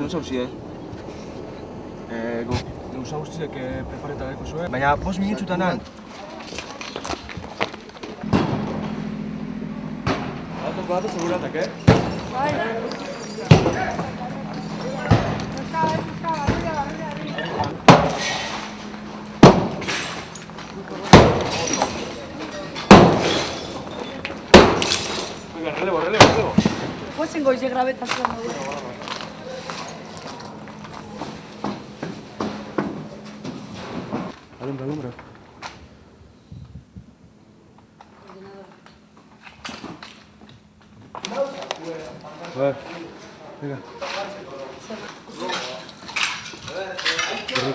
Nuz hau zide? Eee, go. Nuz hau zidek e, eh, prepareta daiko zuen. Baina, bos minutxutan han. Bato, bato, seguratak, eh? Bai, Relevo, relevo, relevo. Pues tengo ese grave tazón. Bueno, bueno, bueno. Alumbra, alumbra. Venga.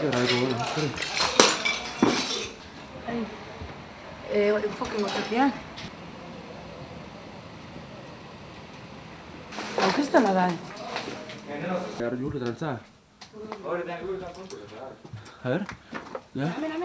Erabiko gona, espere. Eh, enfoque gozatia. Hau kristala da. Behar jure trantza. A ver, ja, Hemen, hemen,